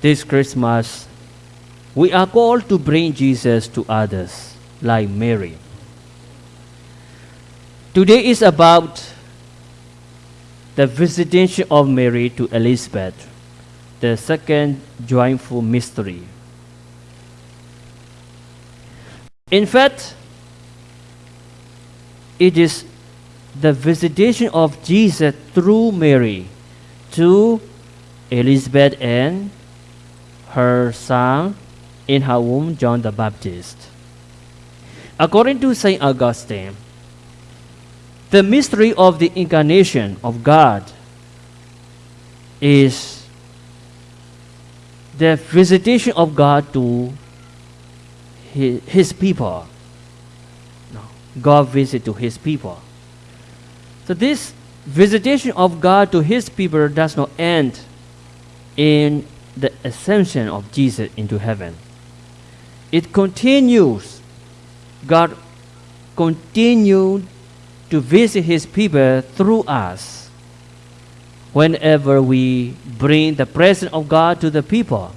this Christmas, we are called to bring Jesus to others, like Mary. Today is about the visitation of Mary to Elizabeth, the second joyful mystery. In fact, it is the visitation of Jesus through Mary to Elizabeth and her son in her womb, John the Baptist. According to St. Augustine, the mystery of the incarnation of God is the visitation of God to his, his people. No, God visit to his people. So this visitation of God to his people does not end in the ascension of Jesus into heaven. It continues. God continued to visit his people through us whenever we bring the presence of God to the people.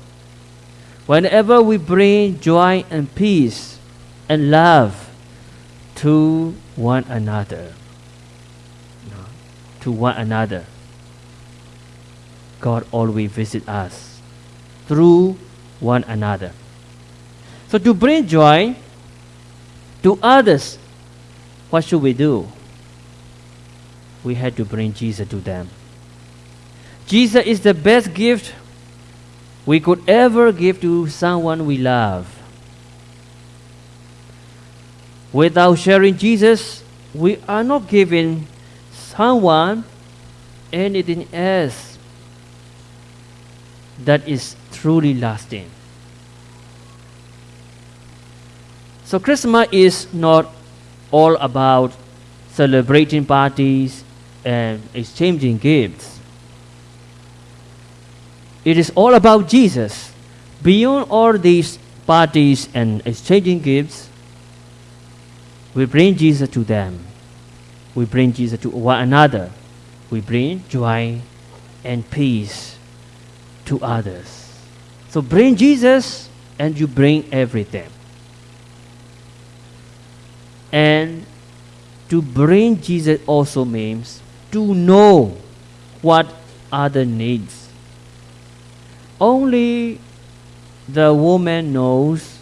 Whenever we bring joy and peace and love to one another. To one another. God always visit us through one another. So to bring joy to others, what should we do? We had to bring Jesus to them. Jesus is the best gift we could ever give to someone we love. Without sharing Jesus, we are not giving someone anything else that is truly lasting. So Christmas is not all about celebrating parties and exchanging gifts. It is all about Jesus. Beyond all these parties and exchanging gifts, we bring Jesus to them. We bring Jesus to one another. We bring joy and peace to others. So bring Jesus and you bring everything. And to bring Jesus also means to know what other needs. Only the woman knows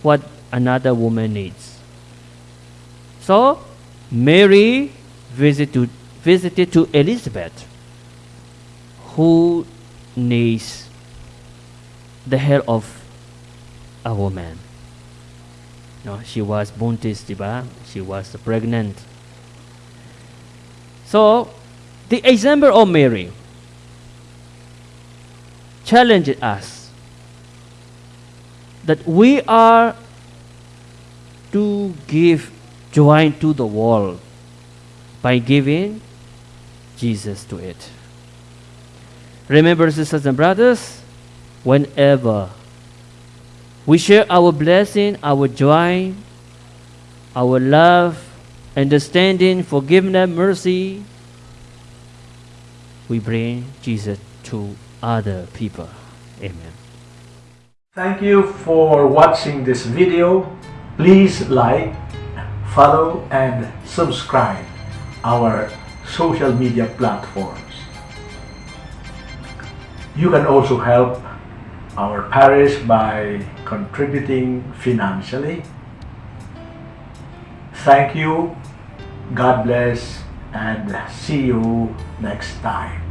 what another woman needs. So Mary visited, visited to Elizabeth, who needs the hair of a woman. No, she was buntis, diba? She was pregnant. So, the example of Mary challenged us that we are to give joy to the world by giving Jesus to it. Remember, sisters and brothers, whenever we share our blessing, our joy, our love, understanding, forgiveness, mercy, we bring Jesus to other people. Amen. Thank you for watching this video. Please like, follow, and subscribe our social media platforms. You can also help our parish by contributing financially. Thank you, God bless, and see you next time.